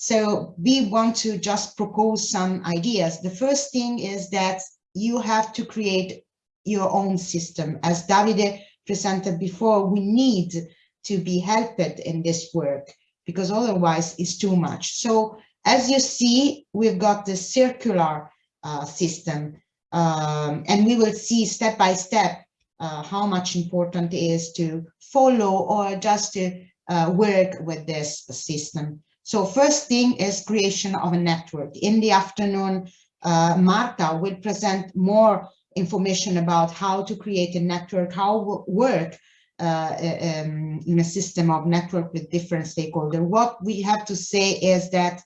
So we want to just propose some ideas. The first thing is that you have to create your own system. As Davide presented before, we need to be helped in this work because otherwise it's too much. So as you see, we've got the circular uh, system um, and we will see step by step uh, how much important it is to follow or just to uh, work with this system. So first thing is creation of a network. In the afternoon, uh, Marta will present more information about how to create a network, how work uh, um, in a system of network with different stakeholders. What we have to say is that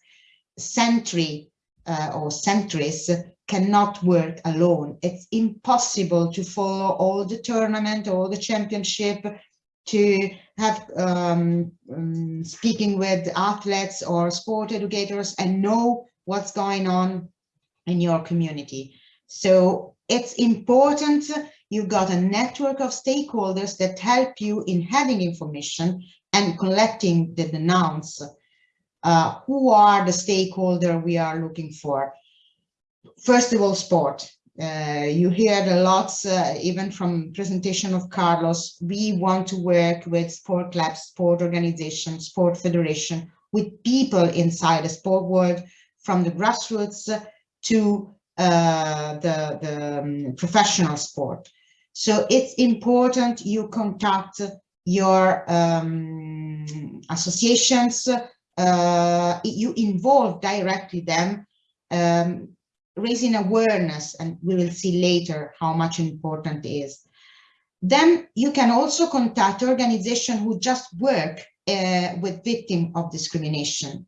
Sentry uh, or Centris cannot work alone. It's impossible to follow all the tournament, all the championship, to have um, um, speaking with athletes or sport educators and know what's going on in your community. So it's important you've got a network of stakeholders that help you in having information and collecting the denounce. Uh, who are the stakeholder we are looking for? First of all, sport. Uh, you heard a lot, uh, even from presentation of Carlos, we want to work with sport clubs, sport organizations, sport federation, with people inside the sport world, from the grassroots to uh, the, the um, professional sport. So it's important you contact your um, associations, uh, you involve directly them, um, raising awareness, and we will see later how much important is. Then you can also contact organizations who just work uh, with victims of discrimination.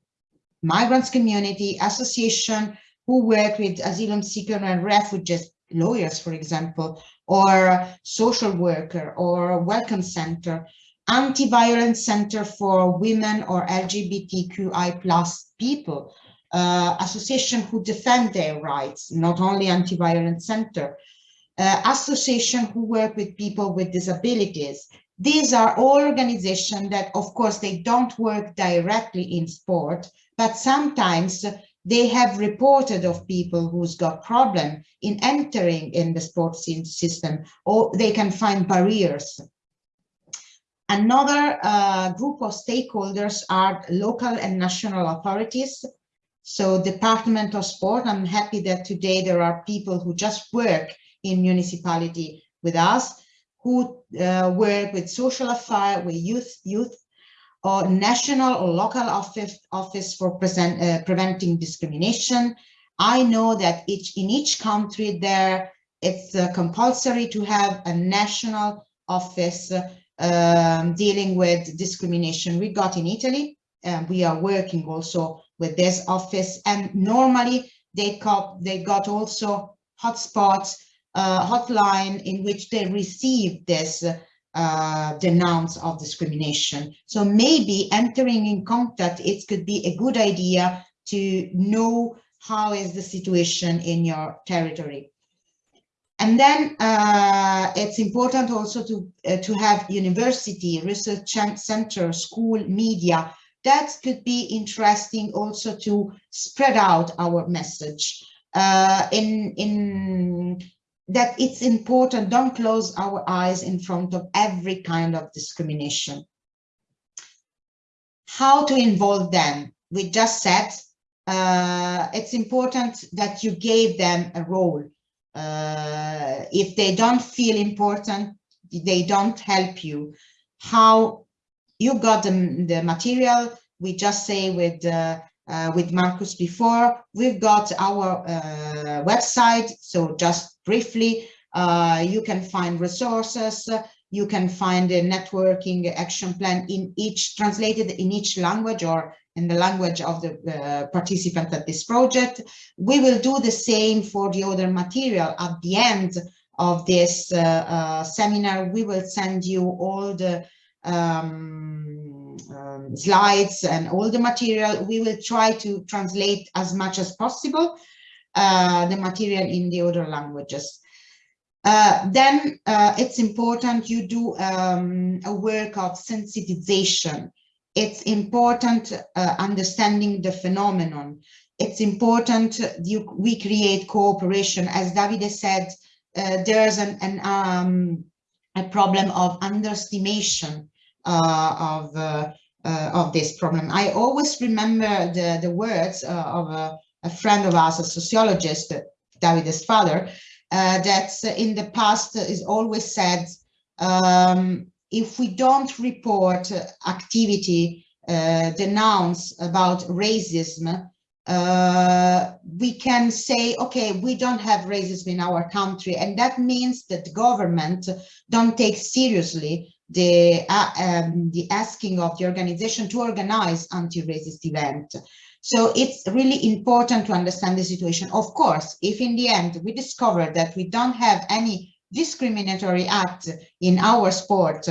Migrants community, association who work with asylum seekers and refugees, lawyers, for example, or social worker or welcome center, anti-violence center for women or LGBTQI plus people, uh, association who defend their rights, not only anti-violence center, uh, association who work with people with disabilities. These are all organizations that, of course, they don't work directly in sport, but sometimes they have reported of people who's got problem in entering in the sports system, or they can find barriers. Another uh, group of stakeholders are local and national authorities. So Department of Sport, I'm happy that today there are people who just work in municipality with us, who uh, work with social affairs, with youth, youth or national or local office, office for present, uh, preventing discrimination. I know that each in each country there it's uh, compulsory to have a national office um, dealing with discrimination. We got in Italy and we are working also with this office and normally they got, they got also hotspots, uh, hotline in which they receive this uh, denounce of discrimination. So maybe entering in contact, it could be a good idea to know how is the situation in your territory. And then uh, it's important also to, uh, to have university, research center, school, media. That could be interesting also to spread out our message. Uh, in, in that it's important, don't close our eyes in front of every kind of discrimination. How to involve them? We just said uh, it's important that you gave them a role. Uh, if they don't feel important, they don't help you. How you got the, the material, we just say with uh, uh, with Marcus before. We've got our uh, website, so just briefly, uh, you can find resources, you can find a networking action plan in each, translated in each language or in the language of the uh, participant at this project. We will do the same for the other material at the end of this uh, seminar. We will send you all the um, um, slides and all the material. We will try to translate as much as possible uh, the material in the other languages. Uh, then uh, it's important you do um, a work of sensitization. it's important uh, understanding the phenomenon. It's important you, we create cooperation. As Davide said, uh, there's an, an um, a problem of underestimation of uh, uh, of this problem. I always remember the the words of a, a, friend of ours, a sociologist, Davide's father, that in the past is always said um, if we don't report activity uh, denounce about racism, uh, we can say, okay, we don't have racism in our country. And that means that the government don't take seriously the, uh, um, the asking of the organization to organize anti-racist event. So it's really important to understand the situation. Of course, if in the end we discover that we don't have any discriminatory act in our sport,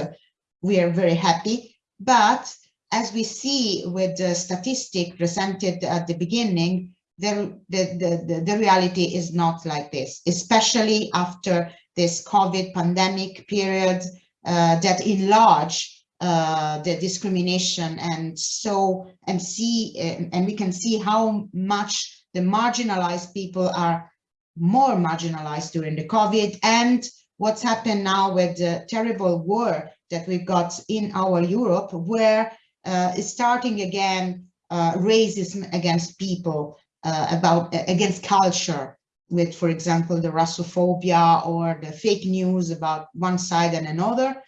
we are very happy. But as we see with the statistic presented at the beginning, the, the, the, the, reality is not like this, especially after this COVID pandemic period that enlarge uh, the discrimination. And so and see uh, and we can see how much the marginalized people are more marginalized during the COVID. And what's happened now with the terrible war that we've got in our Europe, where uh, starting again uh, racism against people, uh, about against culture, with, for example, the Russophobia or the fake news about one side and another.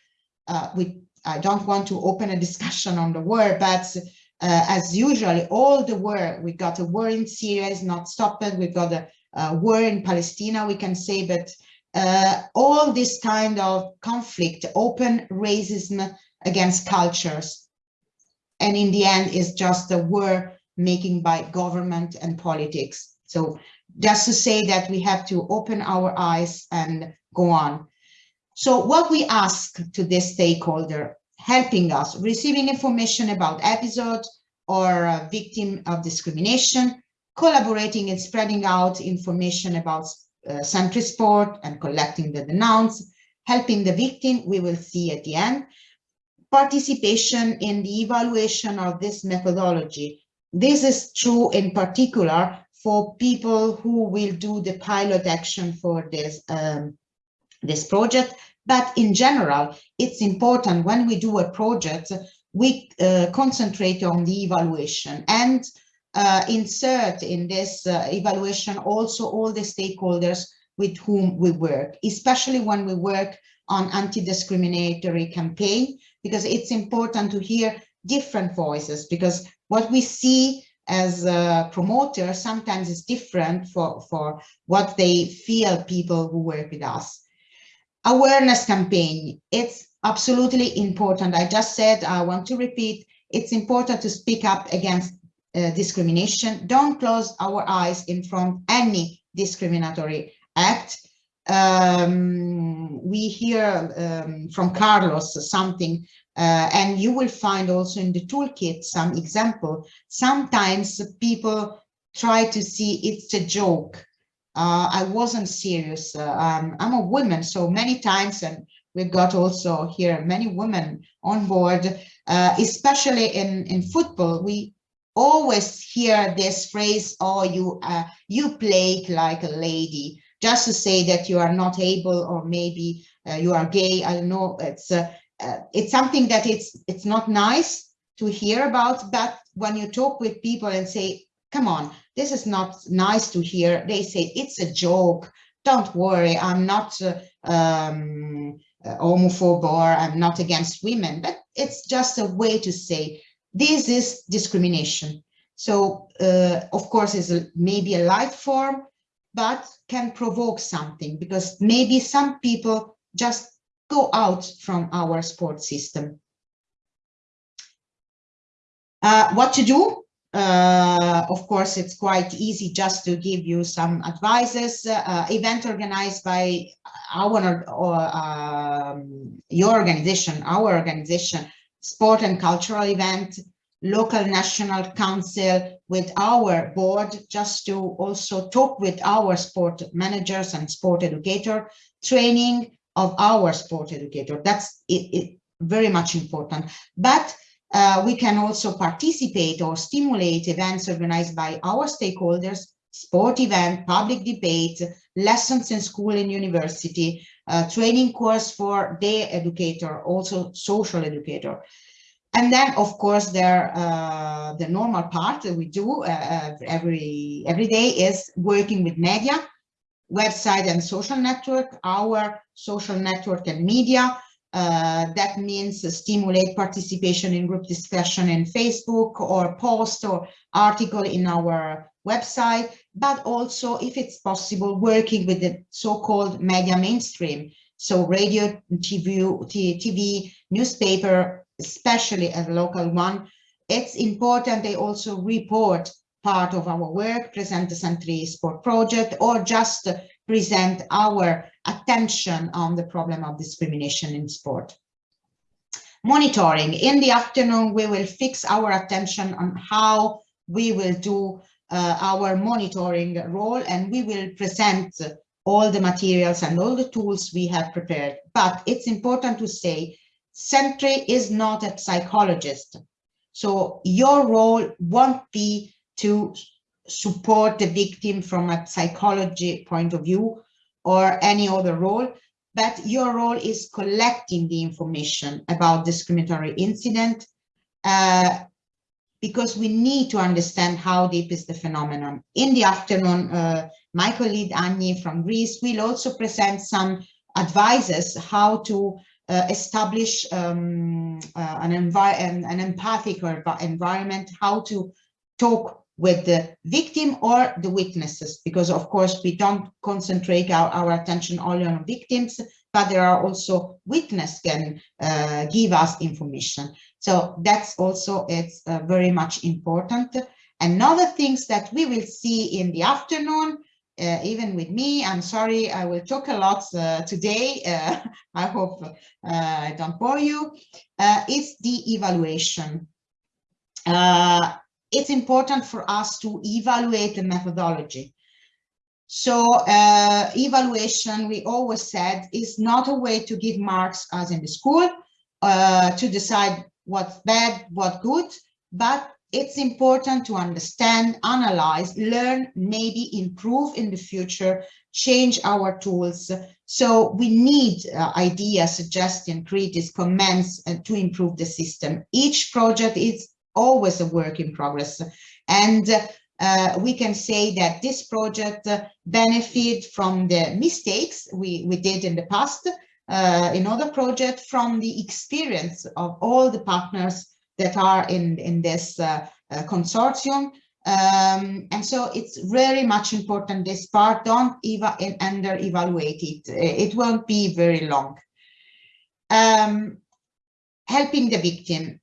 Uh, we, I don't want to open a discussion on the war, but uh, as usually, all the war, we got a war in Syria is not stopped. We got a, a war in Palestine, we can say, but uh, all this kind of conflict, open racism against cultures. And in the end, is just a war making by government and politics. So just to say that we have to open our eyes and go on. So what we ask to this stakeholder, helping us, receiving information about episode or victim of discrimination, collaborating and spreading out information about uh, century sport and collecting the denounced, helping the victim, we will see at the end, participation in the evaluation of this methodology. This is true in particular for people who will do the pilot action for this, um, this project. But in general, it's important when we do a project, we uh, concentrate on the evaluation and uh, insert in this uh, evaluation also all the stakeholders with whom we work, especially when we work on anti-discriminatory campaign, because it's important to hear different voices, because what we see as a promoter sometimes is different for, for what they feel people who work with us. Awareness campaign, it's absolutely important. I just said, I want to repeat, it's important to speak up against uh, discrimination. Don't close our eyes in front any discriminatory act. Um, we hear um, from Carlos something, uh, and you will find also in the toolkit some example. Sometimes people try to see it's a joke. Uh, I wasn't serious. Uh, I'm a woman, so many times, and we've got also here many women on board, uh, especially in, in football, we always hear this phrase, oh, you, uh, you play like a lady, just to say that you are not able or maybe uh, you are gay. I don't know. It's, uh, uh, it's something that it's, it's not nice to hear about, but when you talk with people and say, come on, this is not nice to hear, they say, it's a joke. Don't worry, I'm not uh, um, homophobe or I'm not against women, but it's just a way to say this is discrimination. So, uh, of course, is maybe a light form, but can provoke something because maybe some people just go out from our sport system. Uh, what to do? Uh, of course, it's quite easy just to give you some advices. Uh, event organized by our or um, your organization, our organization, sport and cultural event, local national council with our board, just to also talk with our sport managers and sport educator, training of our sport educator. That's it, it very much important. But Uh, we can also participate or stimulate events organized by our stakeholders, sport event, public debate, lessons in school and university, uh, training course for day educator, also social educator. And then, of course, there uh, the normal part that we do uh, every every day is working with media, website and social network, our social network and media. Uh, that means stimulate participation in group discussion in Facebook or post or article in our website, but also, if it's possible, working with the so-called media mainstream. So radio, TV, TV, newspaper, especially a local one. It's important they also report part of our work, present the Century Sport Project, or just present our attention on the problem of discrimination in sport. Monitoring. In the afternoon, we will fix our attention on how we will do uh, our monitoring role and we will present all the materials and all the tools we have prepared. But it's important to say, Century is not a psychologist. So your role won't be to support the victim from a psychology point of view or any other role, but your role is collecting the information about discriminatory incident uh, because we need to understand how deep is the phenomenon. In the afternoon, uh, my colleague Annie from Greece will also present some advices how to uh, establish um, uh, an, an, an empathic environment, how to talk with the victim or the witnesses, because of course we don't concentrate our, our attention only on victims, but there are also witness can uh, give us information. So that's also, it's uh, very much important. Another things that we will see in the afternoon, uh, even with me, I'm sorry, I will talk a lot uh, today. Uh, I hope uh, I don't bore you, is the evaluation it's important for us to evaluate the methodology. So uh, evaluation, we always said, is not a way to give marks as in the school, uh, to decide what's bad, what good, but it's important to understand, analyze, learn, maybe improve in the future, change our tools. So we need uh, ideas, suggestions, critics, comments uh, to improve the system. Each project is always a work in progress. And uh, we can say that this project uh, benefit from the mistakes we, we did in the past, uh, in other projects, from the experience of all the partners that are in, in this uh, uh, consortium. Um, and so it's very much important this part, don't eva under evaluate it. It won't be very long. Um, helping the victim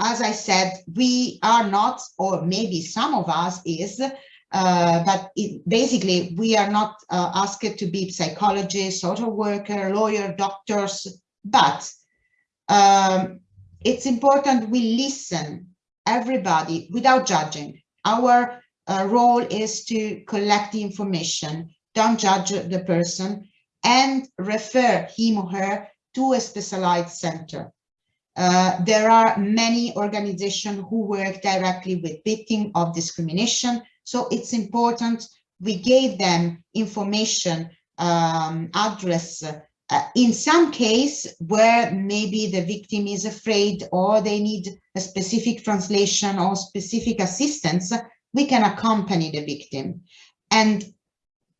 as I said, we are not, or maybe some of us is, uh, but it, basically we are not uh, asked to be psychologists, social worker, lawyer, doctors, but um, it's important we listen everybody without judging. Our uh, role is to collect the information, don't judge the person, and refer him or her to a specialized center. Uh, there are many organizations who work directly with victims of discrimination. So it's important we gave them information, um, address, uh, in some case where maybe the victim is afraid or they need a specific translation or specific assistance, we can accompany the victim. And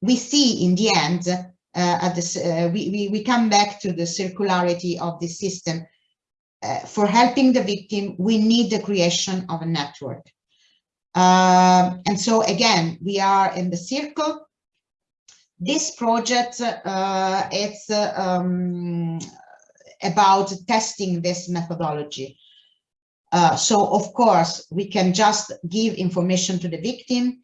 we see in the end, uh, at this, uh, we, we, we come back to the circularity of the system uh, for helping the victim, we need the creation of a network. Uh, and so again, we are in the circle. This project, uh, it's uh, um, about testing this methodology. Uh, so of course, we can just give information to the victim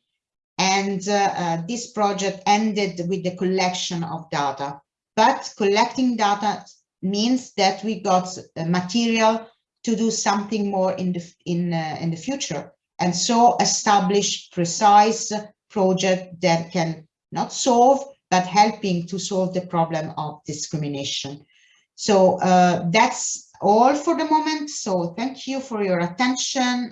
and uh, this project ended with the collection of data. But collecting data means that we got material to do something more in the in uh, in the future and so establish precise project that can not solve but helping to solve the problem of discrimination so uh, that's all for the moment. So thank you for your attention.